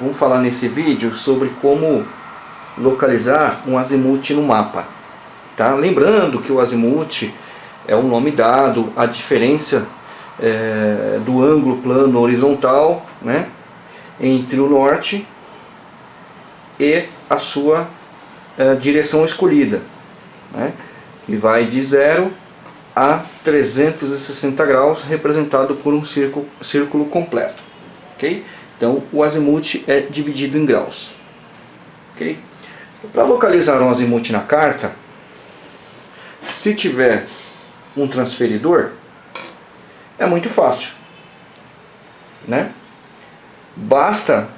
vamos falar nesse vídeo sobre como localizar um azimuth no mapa. Tá? Lembrando que o azimuth é um nome dado, a diferença é, do ângulo plano horizontal né, entre o norte e a sua é, direção escolhida, né, que vai de 0 a 360 graus, representado por um círculo, círculo completo. Okay? Então o azimuth é dividido em graus. Okay? Para localizar um azimuth na carta, se tiver um transferidor, é muito fácil. Né? Basta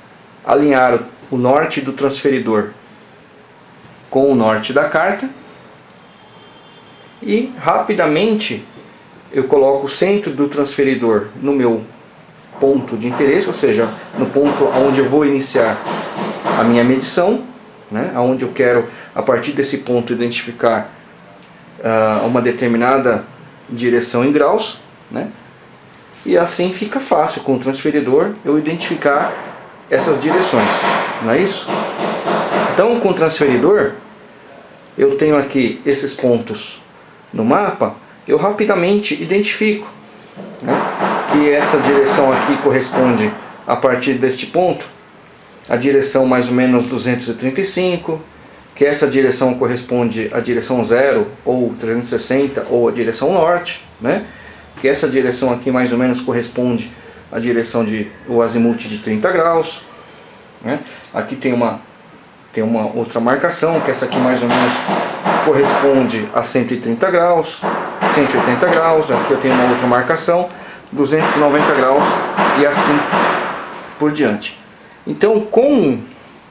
alinhar o norte do transferidor com o norte da carta e rapidamente eu coloco o centro do transferidor no meu ponto de interesse, ou seja, no ponto onde eu vou iniciar a minha medição, né, onde eu quero a partir desse ponto identificar uh, uma determinada direção em graus, né, e assim fica fácil com o transferidor eu identificar essas direções, não é isso? Então com o transferidor eu tenho aqui esses pontos no mapa, eu rapidamente identifico que essa direção aqui corresponde a partir deste ponto, a direção mais ou menos 235, que essa direção corresponde à direção 0 ou 360 ou a direção norte, né? que essa direção aqui mais ou menos corresponde à direção de o azimuth de 30 graus. Né? Aqui tem uma, tem uma outra marcação, que essa aqui mais ou menos corresponde a 130 graus, 180 graus, aqui eu tenho uma outra marcação, 290 graus e assim por diante. Então com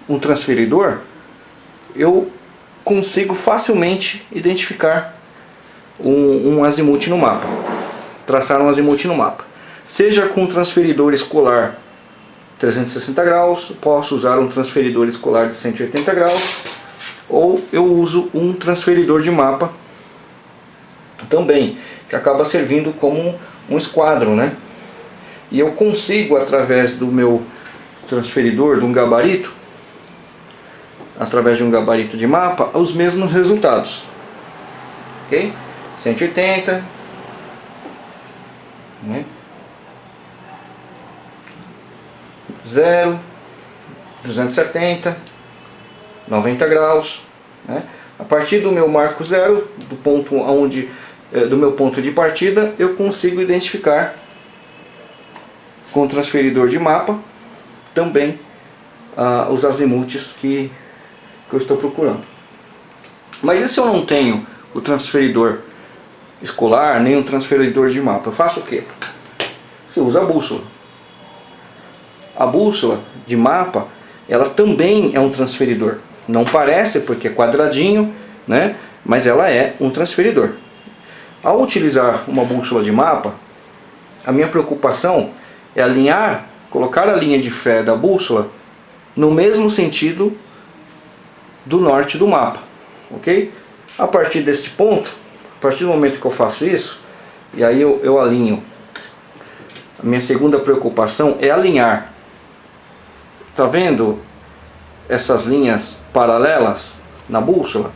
um transferidor eu consigo facilmente identificar um, um azimuth no mapa, traçar um azimuth no mapa. Seja com um transferidor escolar 360 graus, posso usar um transferidor escolar de 180 graus, ou eu uso um transferidor de mapa também, que acaba servindo como um esquadro, né? E eu consigo, através do meu transferidor, de um gabarito, através de um gabarito de mapa, os mesmos resultados. Ok? 180, né? 0, 270, 90 graus. Né? A partir do meu marco zero, do ponto onde, do meu ponto de partida, eu consigo identificar com o transferidor de mapa também ah, os azimuths que, que eu estou procurando. Mas e se eu não tenho o transferidor escolar, nem o transferidor de mapa? Eu faço o quê? Você usa a bússola. A bússola de mapa, ela também é um transferidor. Não parece porque é quadradinho, né? mas ela é um transferidor. Ao utilizar uma bússola de mapa, a minha preocupação é alinhar, colocar a linha de fé da bússola no mesmo sentido do norte do mapa, ok? A partir deste ponto, a partir do momento que eu faço isso, e aí eu, eu alinho, a minha segunda preocupação é alinhar, tá vendo essas linhas paralelas na bússola?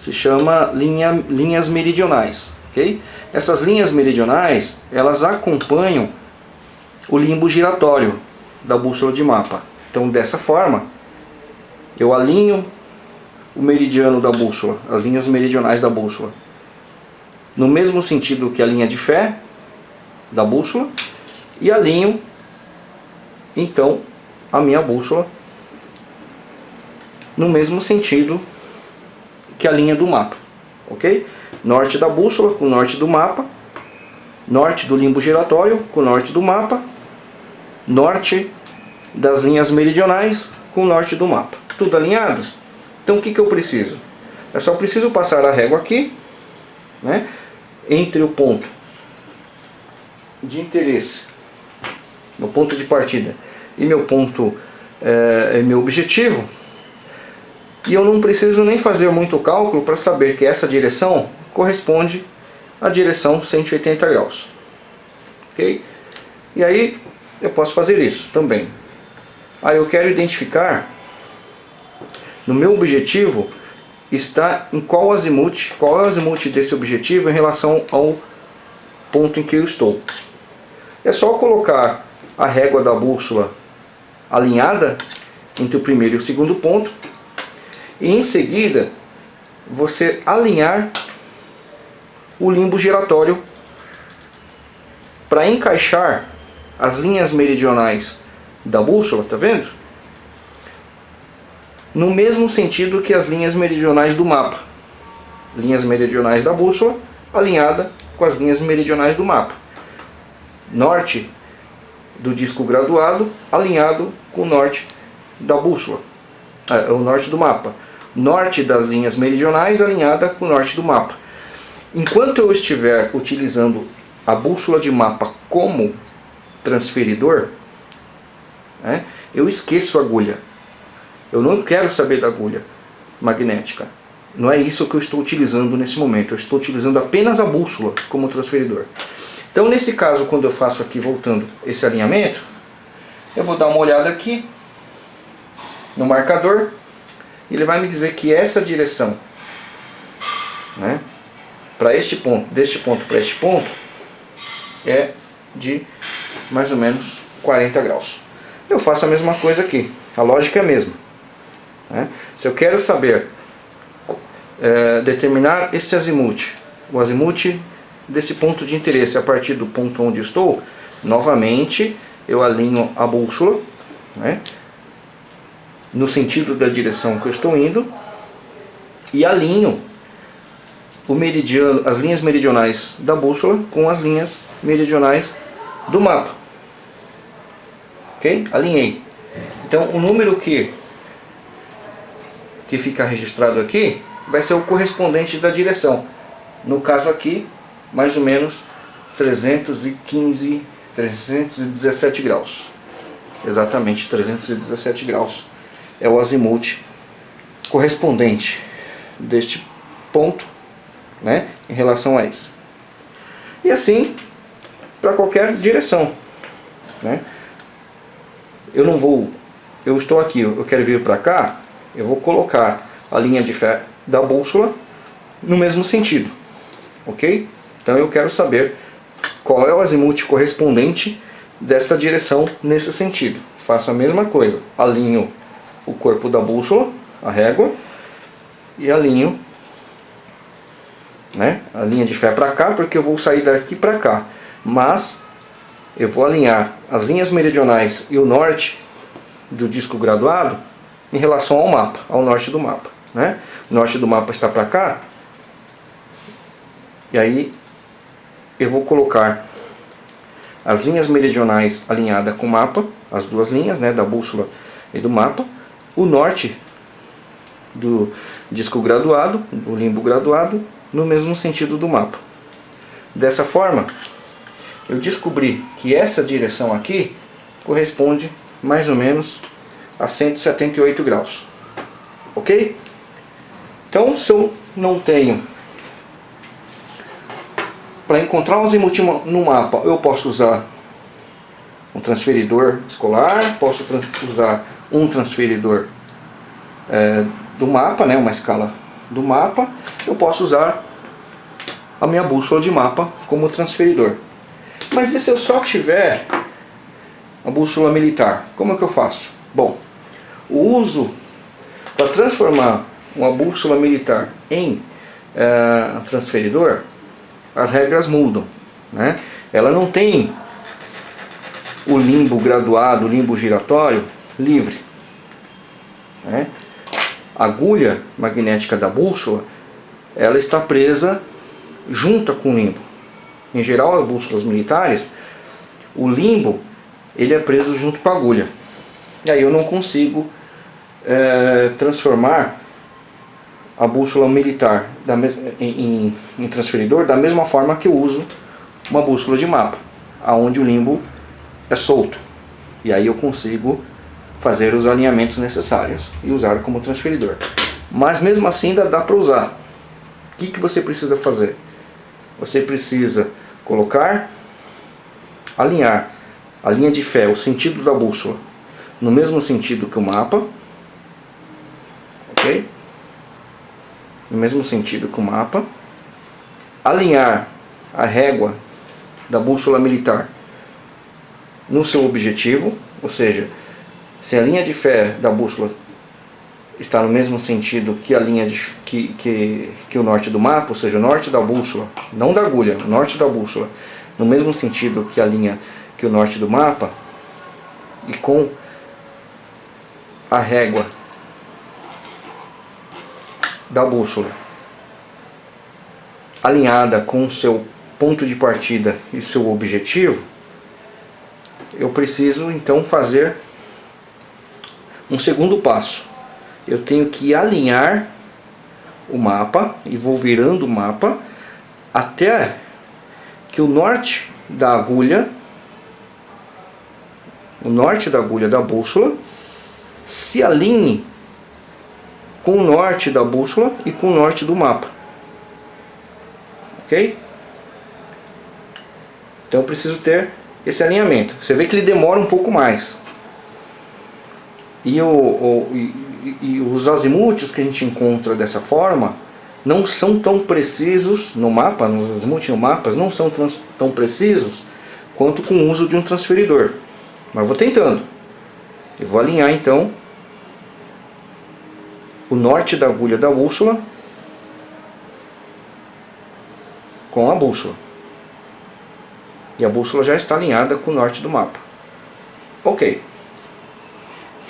Se chama linha, linhas meridionais, ok? Essas linhas meridionais, elas acompanham o limbo giratório da bússola de mapa. Então dessa forma, eu alinho o meridiano da bússola, as linhas meridionais da bússola, no mesmo sentido que a linha de fé da bússola, e alinho então a minha bússola no mesmo sentido que a linha do mapa, ok? Norte da bússola com norte do mapa, norte do limbo giratório com norte do mapa, norte das linhas meridionais com norte do mapa. Tudo alinhado? Então o que, que eu preciso? Eu só preciso passar a régua aqui, né, entre o ponto de interesse, meu ponto de partida e meu ponto, é, meu objetivo, e eu não preciso nem fazer muito cálculo para saber que essa direção corresponde à direção 180 graus. Ok? E aí eu posso fazer isso também. Ah, eu quero identificar no meu objetivo está em qual azimuth, qual é o azimuth desse objetivo em relação ao ponto em que eu estou. É só colocar a régua da bússola alinhada entre o primeiro e o segundo ponto e em seguida você alinhar o limbo giratório para encaixar as linhas meridionais da bússola, tá vendo? No mesmo sentido que as linhas meridionais do mapa. Linhas meridionais da bússola alinhada com as linhas meridionais do mapa. Norte do disco graduado alinhado com o norte da bússola, é, o norte do mapa. Norte das linhas meridionais alinhada com o norte do mapa. Enquanto eu estiver utilizando a bússola de mapa como transferidor, né, eu esqueço a agulha. Eu não quero saber da agulha magnética. Não é isso que eu estou utilizando nesse momento. Eu estou utilizando apenas a bússola como transferidor. Então nesse caso, quando eu faço aqui, voltando esse alinhamento, eu vou dar uma olhada aqui no marcador ele vai me dizer que essa direção né, para este ponto, deste ponto para este ponto, é de mais ou menos 40 graus. Eu faço a mesma coisa aqui, a lógica é a mesma. Né? Se eu quero saber é, determinar esse azimuth, o azimuth desse ponto de interesse a partir do ponto onde estou, novamente eu alinho a bússola né, no sentido da direção que eu estou indo e alinho o meridiano, as linhas meridionais da bússola com as linhas meridionais do mapa. Ok? Alinhei. Então o número que, que fica registrado aqui vai ser o correspondente da direção. No caso aqui, mais ou menos 315, 317 graus. Exatamente 317 graus é o azimuth correspondente deste ponto né, em relação a isso. E assim, para qualquer direção. Né? Eu não vou, eu estou aqui, eu quero vir para cá, eu vou colocar a linha de fé da bússola no mesmo sentido. Ok? Então eu quero saber qual é o azimuth correspondente desta direção nesse sentido. Faço a mesma coisa, alinho o corpo da bússola, a régua, e alinho né, a linha de fé para cá, porque eu vou sair daqui para cá. Mas eu vou alinhar as linhas meridionais e o norte do disco graduado em relação ao mapa, ao norte do mapa. Né? O norte do mapa está para cá, e aí eu vou colocar as linhas meridionais alinhadas com o mapa, as duas linhas né, da bússola e do mapa, o norte do disco graduado, do limbo graduado, no mesmo sentido do mapa. Dessa forma, eu descobri que essa direção aqui corresponde mais ou menos a 178 graus. Ok? Então, se eu não tenho... Para encontrar um azimuth no mapa, eu posso usar um transferidor escolar, posso usar um transferidor é, do mapa, né, uma escala do mapa, eu posso usar a minha bússola de mapa como transferidor. Mas e se eu só tiver a bússola militar? Como é que eu faço? Bom, o uso para transformar uma bússola militar em é, transferidor, as regras mudam. Né? Ela não tem o limbo graduado, o limbo giratório livre. Né? A agulha magnética da bússola ela está presa junta com o limbo. Em geral, as bússolas militares, o limbo ele é preso junto com a agulha. E aí eu não consigo é, transformar a bússola militar da em, em, transferidor da mesma forma que eu uso uma bússola de mapa, aonde o limbo é solto. E aí eu consigo fazer os alinhamentos necessários e usar como transferidor. Mas mesmo assim ainda dá para usar. O que, que você precisa fazer? Você precisa colocar, alinhar a linha de fé, o sentido da bússola, no mesmo sentido que o mapa, ok? No mesmo sentido que o mapa, alinhar a régua da bússola militar no seu objetivo, ou seja, se a linha de fé da bússola está no mesmo sentido que a linha de, que, que, que o norte do mapa, ou seja, o norte da bússola, não da agulha, o norte da bússola, no mesmo sentido que a linha que o norte do mapa, e com a régua da bússola alinhada com o seu ponto de partida e seu objetivo, eu preciso então fazer um segundo passo. Eu tenho que alinhar o mapa e vou virando o mapa até que o norte da agulha, o norte da agulha da bússola, se alinhe com o norte da bússola e com o norte do mapa. Ok? Então eu preciso ter esse alinhamento. Você vê que ele demora um pouco mais. E, o, o e, e os azimutes que a gente encontra dessa forma não são tão precisos no mapa, nos azimuts no mapas, não são tão precisos quanto com o uso de um transferidor. Mas vou tentando. Eu vou alinhar então o norte da agulha da bússola com a bússola. E a bússola já está alinhada com o norte do mapa. Ok.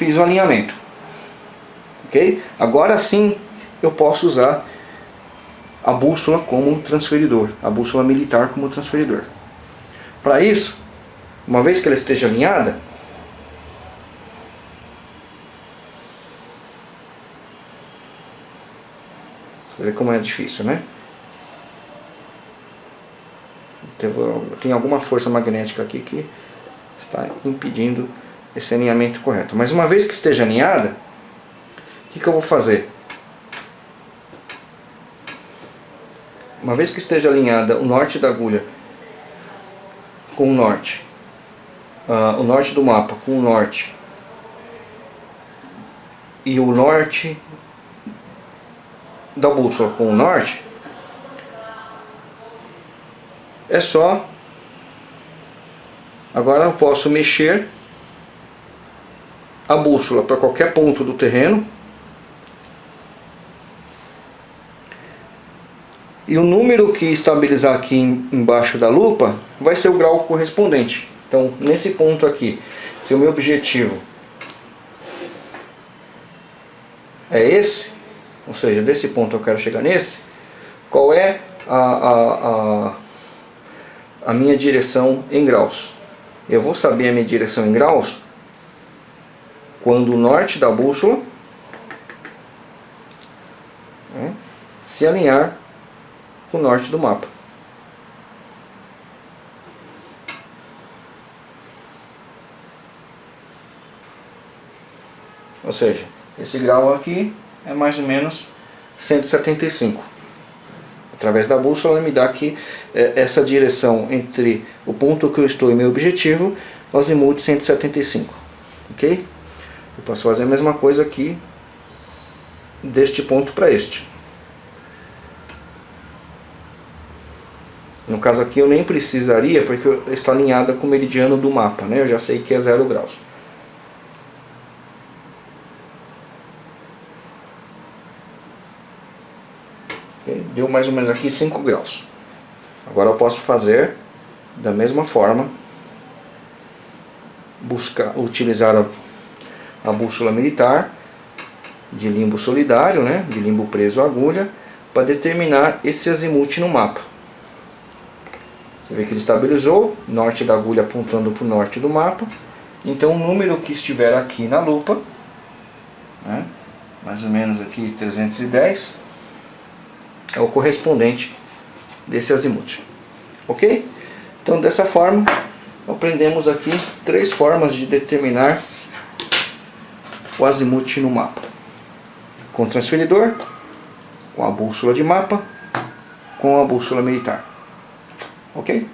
Fiz o alinhamento. Ok? Agora sim eu posso usar a bússola como transferidor, a bússola militar como transferidor. Para isso, uma vez que ela esteja alinhada, Você vê como é difícil, né? Tem alguma força magnética aqui que está impedindo esse alinhamento correto. Mas uma vez que esteja alinhada, o que, que eu vou fazer? Uma vez que esteja alinhada o norte da agulha com o norte, uh, o norte do mapa com o norte e o norte da bússola com o norte, é só, agora eu posso mexer a bússola para qualquer ponto do terreno, e o número que estabilizar aqui embaixo da lupa vai ser o grau correspondente. Então, nesse ponto aqui, se o meu objetivo é esse, ou seja, desse ponto eu quero chegar nesse, qual é a, a, a, a minha direção em graus? Eu vou saber a minha direção em graus quando o norte da bússola né, se alinhar com o norte do mapa. Ou seja, esse grau aqui é mais ou menos 175. Através da bússola me dá aqui é, essa direção entre o ponto que eu estou e meu objetivo, azimuth 175. Ok? Eu posso fazer a mesma coisa aqui deste ponto para este. No caso aqui eu nem precisaria porque está alinhada com o meridiano do mapa, né? Eu já sei que é zero graus. Deu mais ou menos aqui 5 graus. Agora eu posso fazer da mesma forma, buscar, utilizar a, a bússola militar de limbo solidário, né, de limbo preso à agulha, para determinar esse azimuth no mapa. Você vê que ele estabilizou, norte da agulha apontando para o norte do mapa. Então o número que estiver aqui na lupa, né, mais ou menos aqui 310, é o correspondente desse azimuth. Ok? Então dessa forma, aprendemos aqui três formas de determinar o azimuth no mapa. Com o transferidor, com a bússola de mapa, com a bússola militar. Ok?